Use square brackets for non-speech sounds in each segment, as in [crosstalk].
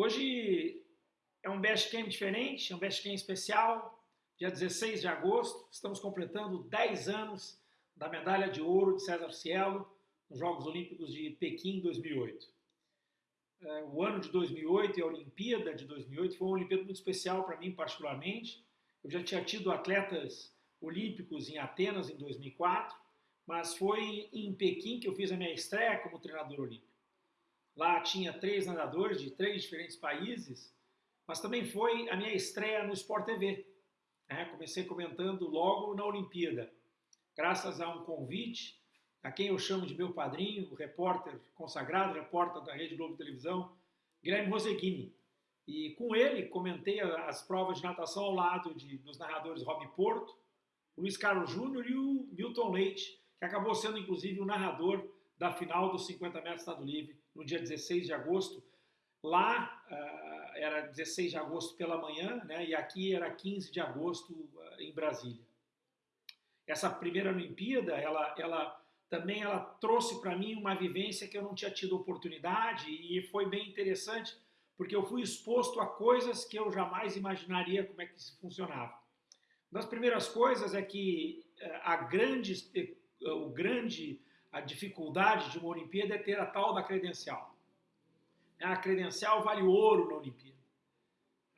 Hoje é um Best Camp diferente, é um Best Camp especial, dia 16 de agosto, estamos completando 10 anos da medalha de ouro de César Cielo nos Jogos Olímpicos de Pequim 2008. É, o ano de 2008 e a Olimpíada de 2008 foi uma Olimpíada muito especial para mim particularmente. Eu já tinha tido atletas olímpicos em Atenas em 2004, mas foi em Pequim que eu fiz a minha estreia como treinador olímpico. Lá tinha três nadadores de três diferentes países, mas também foi a minha estreia no Sport TV. É, comecei comentando logo na Olimpíada, graças a um convite a quem eu chamo de meu padrinho, o repórter consagrado, repórter da Rede Globo Televisão, Guilherme Roseguini. E com ele comentei as provas de natação ao lado de, dos narradores Rob Porto, Luiz Carlos Júnior e o Milton Leite, que acabou sendo inclusive o narrador da final dos 50 metros estado livre no dia 16 de agosto. Lá uh, era 16 de agosto pela manhã, né, e aqui era 15 de agosto uh, em Brasília. Essa primeira Olimpíada, ela, ela também ela trouxe para mim uma vivência que eu não tinha tido oportunidade e foi bem interessante, porque eu fui exposto a coisas que eu jamais imaginaria como é que isso funcionava. Uma das primeiras coisas é que eh, a grande, eh, o grande, a dificuldade de uma Olimpíada é ter a tal da credencial. A credencial vale ouro na Olimpíada.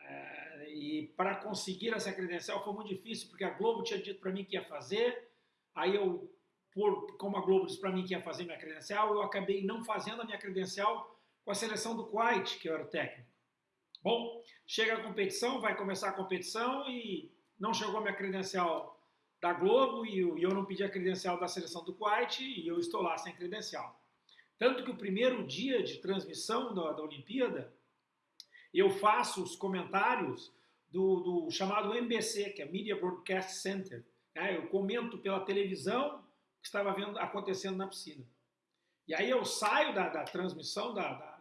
Eh, e para conseguir essa credencial foi muito difícil, porque a Globo tinha dito para mim que ia fazer, aí eu por, como a Globo disse para mim que ia fazer minha credencial, eu acabei não fazendo a minha credencial com a seleção do Kuwait, que eu era o técnico. Bom, chega a competição, vai começar a competição e não chegou a minha credencial da Globo e eu, e eu não pedi a credencial da seleção do Kuwait e eu estou lá sem credencial. Tanto que o primeiro dia de transmissão da, da Olimpíada, eu faço os comentários do, do, chamado MBC, que é Media Broadcast Center. Né? Eu comento pela televisão que estava vendo, acontecendo na piscina. E aí eu saio da, da transmissão da,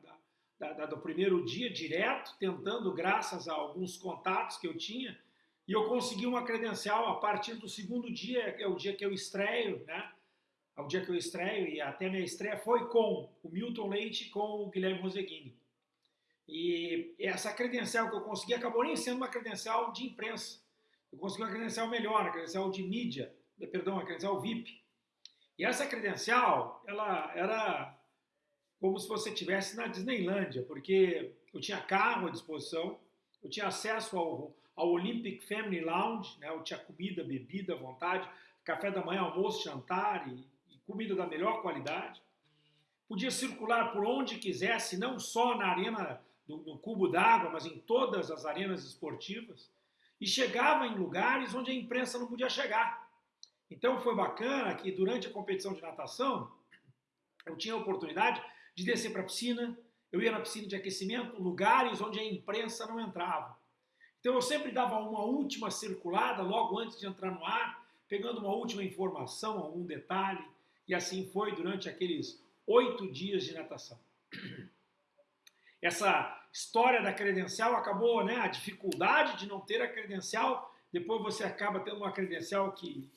da, do primeiro dia direto, tentando, graças a alguns contatos que eu tinha, e eu consegui uma credencial a partir do segundo dia, é o dia que eu estreio, né? É o dia que eu estreio, e até minha estreia foi com o Milton Leite com o Guilherme Roseguini. E essa credencial que eu consegui acabou nem sendo uma credencial de imprensa. Eu consegui uma credencial melhor, a credencial de mídia, perdão, a credencial VIP. E essa credencial, ela era como se você estivesse na Disneylândia, porque eu tinha carro à disposição, eu tinha acesso ao, ao Olympic Family Lounge, né? eu tinha comida, bebida à vontade, café da manhã, almoço, jantar e, e comida da melhor qualidade. Podia circular por onde quisesse, não só na arena do, no cubo d'água, mas em todas as arenas esportivas. E chegava em lugares onde a imprensa não podia chegar. Então foi bacana que durante a competição de natação eu tinha a oportunidade de descer para a piscina, eu ia na piscina de aquecimento, lugares onde a imprensa não entrava. Então eu sempre dava uma última circulada logo antes de entrar no ar, pegando uma última informação, algum detalhe, e assim foi durante aqueles oito dias de natação. [clears throat] Essa história da credencial acabou, né, a dificuldade de não ter a credencial, depois você acaba tendo uma credencial que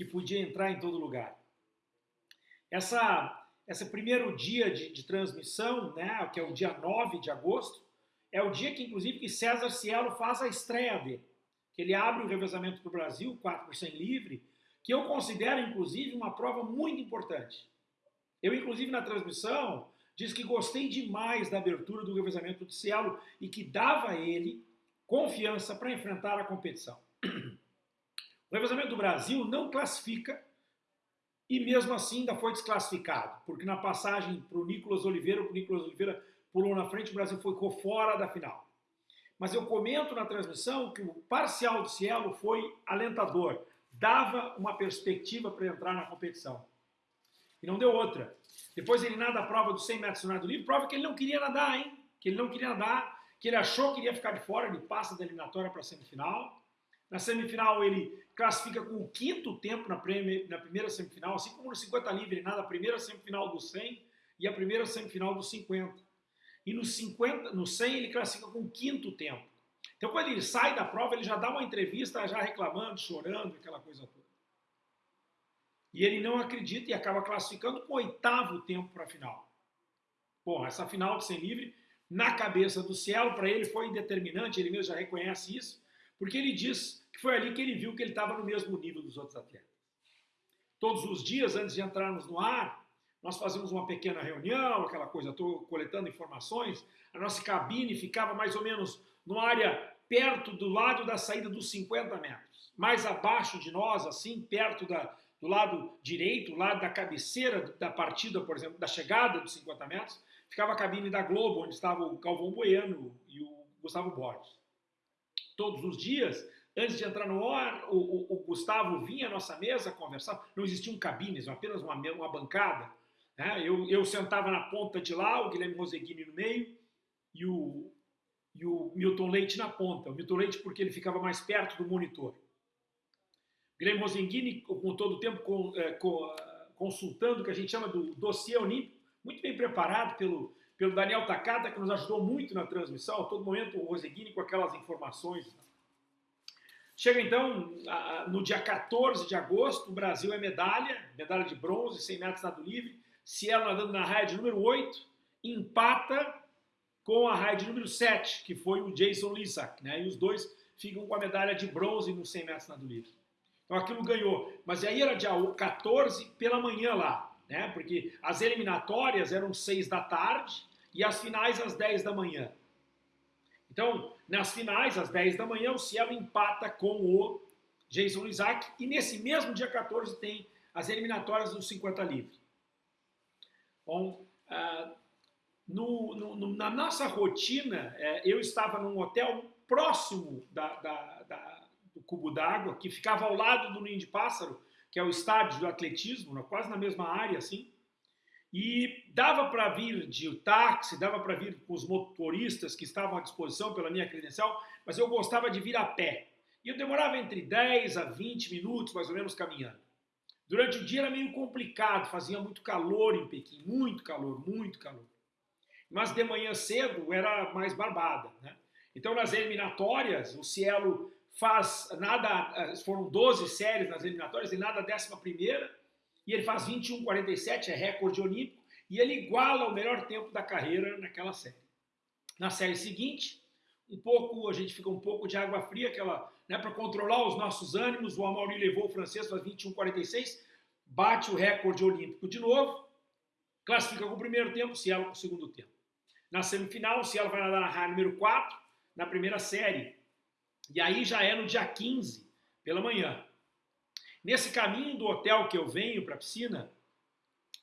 que podia entrar em todo lugar. Essa, esse primeiro dia de, de transmissão, né, que é o dia 9 de agosto, é o dia que, inclusive, que César Cielo faz a estreia dele. Que ele abre o revezamento para o Brasil, 4 por 100 livre, que eu considero, inclusive, uma prova muito importante. Eu, inclusive, na transmissão, disse que gostei demais da abertura do revezamento de Cielo e que dava a ele confiança para enfrentar a competição. [clears throat] O revezamento do Brasil não classifica e mesmo assim ainda foi desclassificado, porque na passagem para o Nicolas Oliveira, o Nicolas Oliveira pulou na frente, o Brasil ficou fora da final. Mas eu comento na transmissão que o parcial do Cielo foi alentador, dava uma perspectiva para entrar na competição. E não deu outra. Depois ele nada a prova dos 100 metros no nado livre, prova que ele não queria nadar, hein? Que ele não queria nadar, que ele achou que iria ficar de fora, ele passa da eliminatória para a semifinal. Na semifinal ele classifica com o quinto tempo na, prêmio, na primeira semifinal, assim como no 50 livre, nada, a primeira semifinal do 100 e a primeira semifinal do 50. E no, 50, no 100 ele classifica com o quinto tempo. Então quando ele sai da prova, ele já dá uma entrevista já reclamando, chorando, aquela coisa toda. E ele não acredita e acaba classificando com o oitavo tempo para a final. Bom, essa final de 100 livre na cabeça do Cielo, para ele foi determinante, ele mesmo já reconhece isso, porque ele diz que foi ali que ele viu que ele estava no mesmo nível dos outros atletas. Todos os dias, antes de entrarmos no ar, nós fazíamos uma pequena reunião, aquela coisa, estou coletando informações, a nossa cabine ficava mais ou menos numa área perto do lado da saída dos 50 metros. Mais abaixo de nós, assim, perto da, do lado direito, lado da cabeceira da partida, por exemplo, da chegada dos 50 metros, ficava a cabine da Globo, onde estava o Calvão Bueno e o Gustavo Borges. Todos os dias, antes de entrar no ar, o, o, o Gustavo vinha à nossa mesa conversar, não existiam cabines, apenas uma, uma bancada. Né? Eu, eu sentava na ponta de lá, o Guilherme Roseguini no meio e o, e o Milton Leite na ponta. O Milton Leite porque ele ficava mais perto do monitor. Guilherme Rosenghini, com todo o tempo com, é, com, consultando o que a gente chama do dossiê olímpico, muito bem preparado pelo, pelo Daniel Takata, que nos ajudou muito na transmissão, a todo momento o Rosenghini com aquelas informações. Chega então, no dia 14 de agosto, o Brasil é medalha, medalha de bronze, 100 metros nado livre, Cielo nadando na raia de número 8, empata com a raia de número 7, que foi o Jason Lissack, né? E os dois ficam com a medalha de bronze no 100 metros nado livre. Então aquilo ganhou. Mas aí era dia 14 pela manhã lá, né? Porque as eliminatórias eram 6 da tarde e as finais às 10 da manhã. Então, nas finais, às 10 da manhã, o Cielo empata com o Jason Isaac e nesse mesmo dia 14 tem as eliminatórias dos 50 livre. Bom, uh, no, no, na nossa rotina, é, eu estava num hotel próximo da, da, da, do Cubo d'Água, que ficava ao lado do Ninho de Pássaro, que é o estádio do atletismo, quase na mesma área, assim. E dava para vir de táxi, dava para vir com os motoristas que estavam à disposição pela minha credencial, mas eu gostava de vir a pé. E eu demorava entre 10 a 20 minutos, mais ou menos, caminhando. Durante o dia era meio complicado, fazia muito calor em Pequim, muito calor, muito calor mas de manhã cedo era mais barbada. Né? Então, nas eliminatórias, o Cielo faz nada, eh, foram 12 séries nas eliminatórias e nada décima primeira, e ele faz 21,47, é recorde olímpico, e ele iguala o melhor tempo da carreira naquela série. Na série seguinte, um pouco, a gente fica um pouco de água fria, aquela, né, para controlar os nossos ânimos, o Amaury levou o francês, faz 21,46, bate o recorde olímpico de novo, classifica com o primeiro tempo, Cielo com o segundo tempo. Na semifinal, o Cielo vai nadar na raia número 4, na primeira série. E aí já é no dia 15, pela manhã. Nesse caminho do hotel que eu venho para a piscina,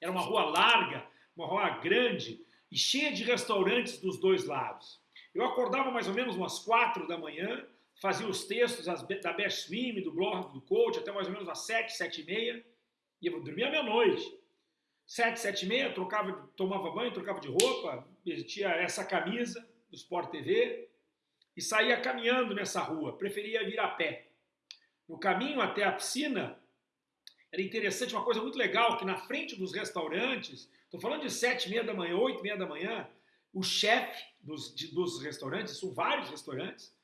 era uma rua larga, uma rua grande e cheia de restaurantes dos dois lados. Eu acordava mais ou menos umas 4 da manhã, fazia os textos da Best Swim, do blog do coach, até mais ou menos às 7, 7 e meia, e eu dormia meia-noite. Sete, sete e meia, trocava, tomava banho, trocava de roupa, vestia essa camisa do Sport TV e saía caminhando nessa rua. Preferia vir a pé. No caminho até a piscina, era interessante, uma coisa muito legal, que na frente dos restaurantes, estou falando de sete e meia da manhã, oito e meia da manhã, o chefe dos, dos restaurantes, são vários restaurantes,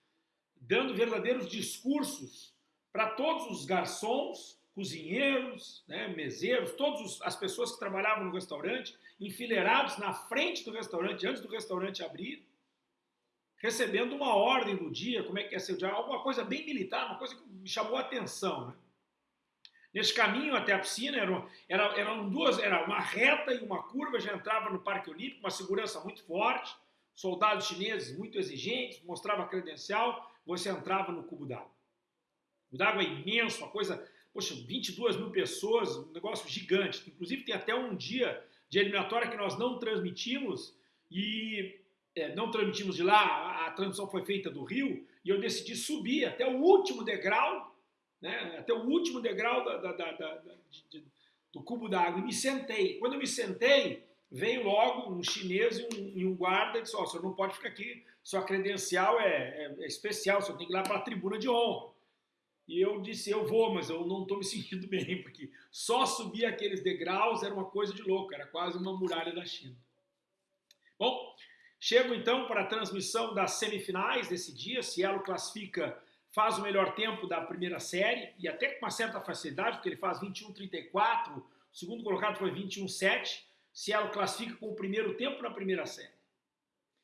dando verdadeiros discursos para todos os garçons cozinheiros, né, meseiros, todas as pessoas que trabalhavam no restaurante, enfileirados na frente do restaurante, antes do restaurante abrir, recebendo uma ordem do dia, como é que é ser o dia, alguma coisa bem militar, uma coisa que me chamou a atenção. Né? Nesse caminho até a piscina, eram, eram, eram duas, era uma reta e uma curva, já entrava no Parque Olímpico, uma segurança muito forte, soldados chineses muito exigentes, mostrava credencial, você entrava no cubo d'água. O cubo d'água é imenso, uma coisa poxa, 22 mil pessoas, um negócio gigante. Inclusive tem até um dia de eliminatória que nós não transmitimos e é, não transmitimos de lá, a, a, transmissão foi feita do Rio e eu decidi subir até o último degrau, né, até o último degrau da, da, da, de, do cubo d'água e me sentei. Quando eu me sentei, veio logo um chinês e um, e um guarda e disse, ó, oh, o senhor não pode ficar aqui, sua credencial é, é, é especial, o senhor tem que ir lá para a tribuna de honra. E eu disse, eu vou, mas eu não estou me [laughs] sentindo bem, porque só subir aqueles degraus era uma coisa de louco, era quase uma muralha da China. Bom, chego então para a transmissão das semifinais desse dia, Cielo classifica, faz o melhor tempo da primeira série, e até com uma certa facilidade, porque ele faz 21,34, o segundo colocado foi 21,7, Cielo classifica com o primeiro tempo na primeira série.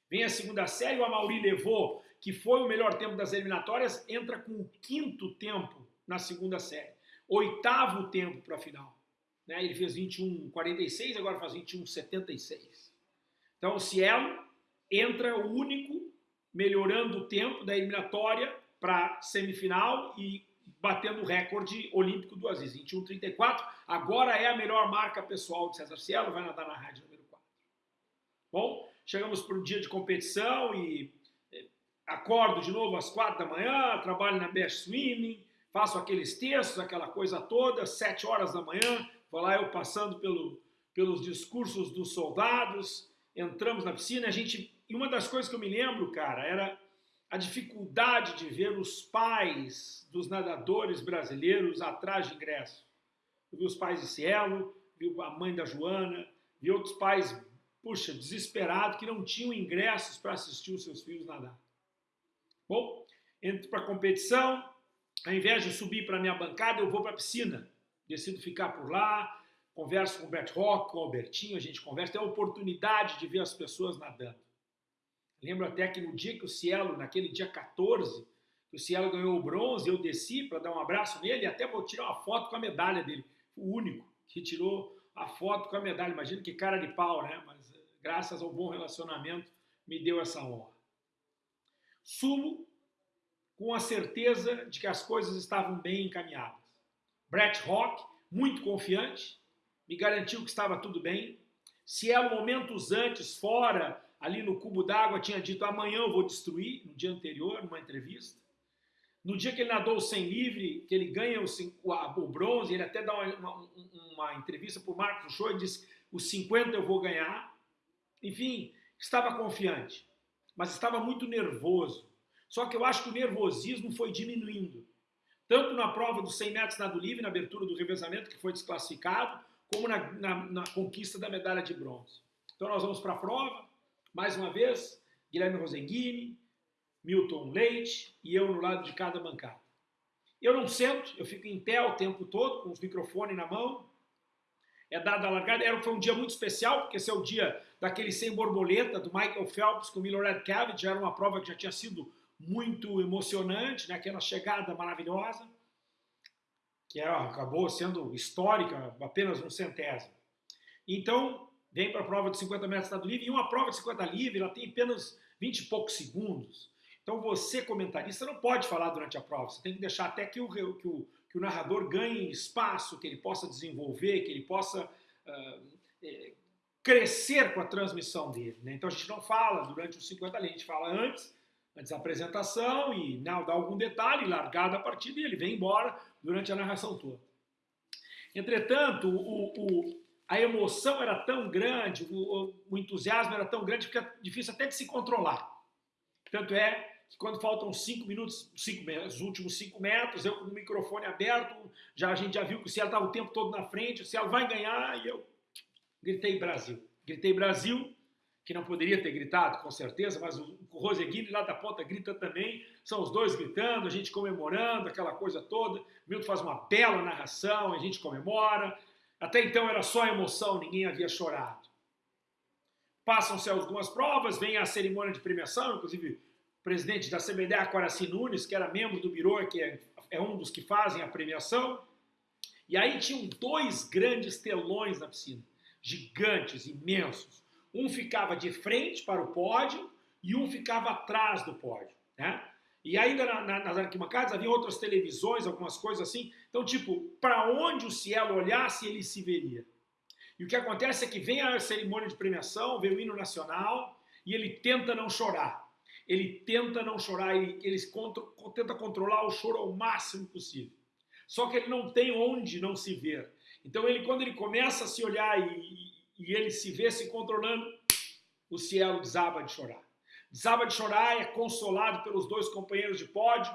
Vem a segunda série, o Amauri levou, que foi o melhor tempo das eliminatórias, entra com o quinto tempo na segunda série. Oitavo tempo para a final. Né? Ele fez 21,46, agora faz 21,76. Então o Cielo entra o único melhorando o tempo da eliminatória para semifinal e batendo o recorde olímpico do Aziz, 21,34. Agora é a melhor marca pessoal de César Cielo, vai nadar na rádio número 4. Bom, chegamos para o dia de competição e eh, acordo de novo às 4 da manhã, trabalho na Best Swimming, faço aqueles textos, aquela coisa toda, 7 horas da manhã, vou lá eu passando pelo, pelos discursos dos soldados, entramos na piscina, a gente... E uma das coisas que eu me lembro, cara, era a dificuldade de ver os pais dos nadadores brasileiros atrás de ingresso. Eu vi os pais de Cielo, vi a mãe da Joana, vi outros pais, puxa, desesperados, que não tinham ingressos para assistir os seus filhos nadar. Bom, entro para a competição, ao invés de subir para a minha bancada, eu vou para a piscina. Decido ficar por lá, converso com o Bert Rock, com o Albertinho, a gente conversa, tem a oportunidade de ver as pessoas nadando. Lembro até que no dia que o Cielo, naquele dia 14, que o Cielo ganhou o bronze, eu desci para dar um abraço nele e até vou tirar uma foto com a medalha dele. O único que tirou a foto com a medalha. Imagina que cara de pau, né? Mas eh, graças ao bom relacionamento me deu essa honra. Sumo com a certeza de que as coisas estavam bem encaminhadas. Brett Rock, muito confiante, me garantiu que estava tudo bem. Cielo, momentos antes, fora ali no cubo d'água, tinha dito amanhã eu vou destruir, no dia anterior, numa entrevista. No dia que ele nadou o 100 livre, que ele ganha o, o, bronze, ele até dá uma, uma, uma entrevista para o Marcos Show e diz, os 50 eu vou ganhar. Enfim, estava confiante, mas estava muito nervoso. Só que eu acho que o nervosismo foi diminuindo. Tanto na prova dos 100 metros nado livre, na abertura do revezamento, que foi desclassificado, como na, na, na conquista da medalha de bronze. Então nós vamos para a prova, mais uma vez, Guilherme Rosenghini, Milton Leite e eu no lado de cada bancada. Eu não sento, eu fico em pé o tempo todo, com os microfones na mão. É dada a largada. Era, foi um dia muito especial, porque esse é o dia daquele sem borboleta, do Michael Phelps com o Cavitt. Já era uma prova que já tinha sido muito emocionante, né? aquela chegada maravilhosa, que era, acabou sendo histórica, apenas um centésimo. Então, vem para a prova de 50 metros estado livre, e uma prova de 50 livre, ela tem apenas 20 e poucos segundos. Então você, comentarista, não pode falar durante a prova, você tem que deixar até que o, que o, que o narrador ganhe espaço, que ele possa desenvolver, que ele possa uh, crescer com a transmissão dele. Né? Então a gente não fala durante os 50 livre, a gente fala antes, antes da apresentação e não, dá algum detalhe, largada a partida e ele vem embora durante a narração toda. Entretanto, o, o, a emoção era tão grande, o, o, entusiasmo era tão grande que fica difícil até de se controlar. Tanto é que quando faltam cinco minutos, cinco, os últimos cinco metros, eu com o microfone aberto, já, a gente já viu que o Cielo estava o tempo todo na frente, o Cielo vai ganhar, e eu gritei Brasil. Gritei Brasil, que não poderia ter gritado, com certeza, mas o, o Roseguini lá da ponta grita também, são os dois gritando, a gente comemorando, aquela coisa toda. O Milton faz uma bela narração, a gente comemora, até então era só emoção, ninguém havia chorado. Passam-se algumas provas, vem a cerimônia de premiação, inclusive o presidente da CBDA, Coraci Nunes, que era membro do Biro, que é, é um dos que fazem a premiação. E aí tinham dois grandes telões na piscina, gigantes, imensos. Um ficava de frente para o pódio e um ficava atrás do pódio. Né? E ainda na, na, nas arquibancadas havia outras televisões, algumas coisas assim. Então, tipo, para onde o Cielo olhasse, ele se veria. E o que acontece é que vem a cerimônia de premiação, vem o hino nacional, e ele tenta não chorar. Ele tenta não chorar, ele, ele tenta controlar o choro ao máximo possível. Só que ele não tem onde não se ver. Então, ele, quando ele começa a se olhar e, e ele se vê se controlando, o Cielo desaba de chorar. Desaba de chorar, é consolado pelos dois companheiros de pódio.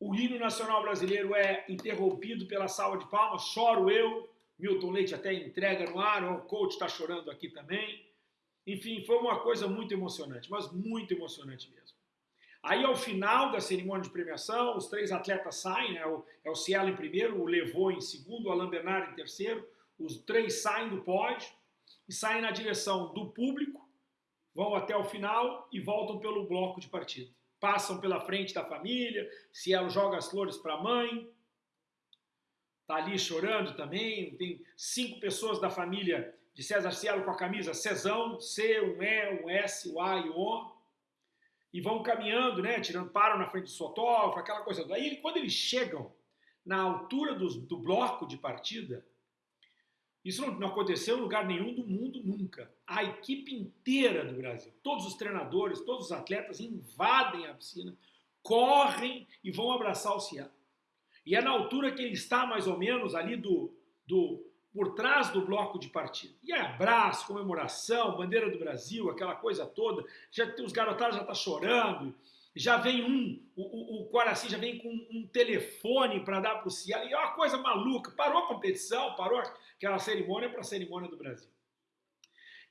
O hino nacional brasileiro é interrompido pela salva de palmas. Choro eu. Milton Leite até entrega no ar. O coach está chorando aqui também. Enfim, foi uma coisa muito emocionante, mas muito emocionante mesmo. Aí, ao final da cerimônia de premiação, os três atletas saem, né? é o Cielo em primeiro, o Levou em segundo, o Alain Bernard em terceiro. Os três saem do pódio e saem na direção do público vão até o final e voltam pelo bloco de partida. Passam pela frente da família, Cielo joga as flores para a mãe, tá ali chorando também, tem cinco pessoas da família de César Cielo com a camisa Cezão, C, um E, um S, o A e o O, e vão caminhando, né, tirando, param na frente do fotógrafo, aquela coisa. Aí, quando eles chegam na altura do, do bloco de partida, isso não, não, aconteceu em lugar nenhum do mundo nunca. A equipe inteira do Brasil, todos os treinadores, todos os atletas invadem a piscina, correm e vão abraçar o Cielo. E é na altura que ele está mais ou menos ali do, do por trás do bloco de partida. E é abraço, comemoração, bandeira do Brasil, aquela coisa toda. Já os garotados já estão tá chorando. Já vem um, o, o, o Quaraci já vem com um telefone para dar para o Cielo. E é uma coisa maluca. Parou a competição, parou aquela cerimônia para a cerimônia do Brasil.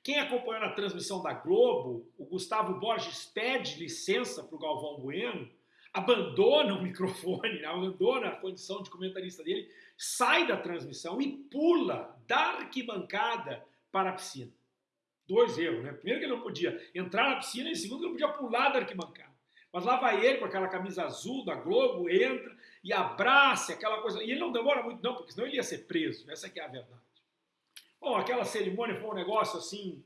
Quem acompanhou na transmissão da Globo, o Gustavo Borges pede licença para o Galvão Bueno, abandona o microfone, né, abandona a condição de comentarista dele, sai da transmissão e pula da arquibancada para a piscina. Dois erros, né? Primeiro que ele não podia entrar na piscina e segundo que ele não podia pular da arquibancada. Mas lá vai ele com aquela camisa azul da Globo, entra e abraça aquela coisa. E ele não demora muito não, porque senão ele ia ser preso. Essa é a verdade. Bom, aquela cerimônia foi um negócio assim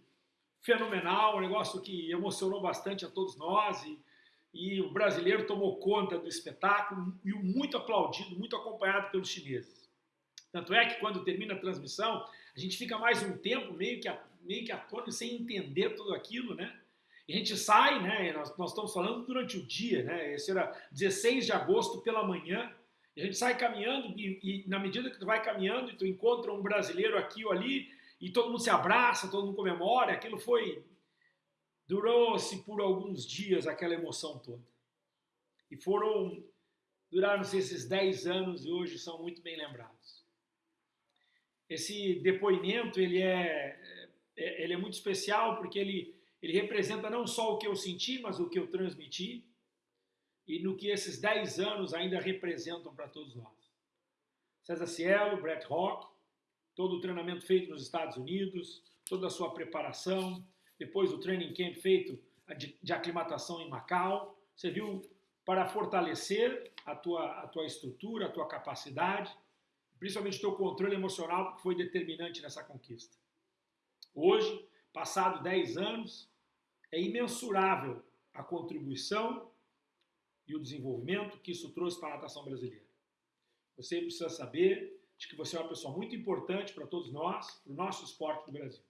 fenomenal, um negócio que emocionou bastante a todos nós e, e o brasileiro tomou conta do espetáculo e muito aplaudido, muito acompanhado pelos chineses. Tanto é que quando termina a transmissão, a gente fica mais um tempo meio que, meio que atônito, sem entender tudo aquilo, né? A gente sai, né? Nós, nós estamos falando durante o dia, né? Esse era 16 de agosto pela manhã, a gente sai caminhando e, e, na medida que tu vai caminhando e tu encontra um brasileiro aqui ou ali e todo mundo se abraça, todo mundo comemora, aquilo foi durou-se por alguns dias aquela emoção toda. E foram duraram-se esses 10 anos e hoje são muito bem lembrados. Esse depoimento ele é, é ele é muito especial porque ele ele representa não só o que eu senti, mas o que eu transmiti e no que esses 10 anos ainda representam para todos nós. César Cielo, Brett Rock, todo o treinamento feito nos Estados Unidos, toda a sua preparação, depois o training camp feito de, aclimatação em Macau, você viu para fortalecer a tua, a tua estrutura, a tua capacidade, principalmente o teu controle emocional, que foi determinante nessa conquista. Hoje, passado 10 anos, é imensurável a contribuição e o desenvolvimento que isso trouxe para a natação brasileira. Você precisa saber de que você é uma pessoa muito importante para todos nós, para o nosso esporte do Brasil.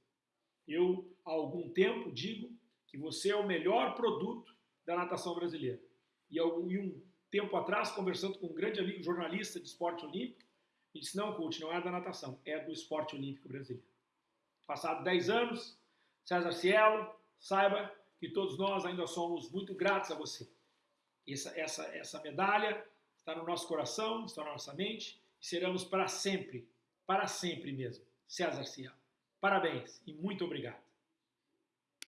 Eu, há algum tempo, digo que você é o melhor produto da natação brasileira. E, um tempo atrás, conversando com um grande amigo jornalista de esporte olímpico, ele disse, não, coach, não é da natação, é do esporte olímpico brasileiro. Passado 10 anos, César Cielo, saiba que todos nós ainda somos muito gratos a você. Essa, essa, essa medalha está no nosso coração, está na nossa mente e seremos para sempre, para sempre mesmo. César Cielo. Parabéns e muito obrigado.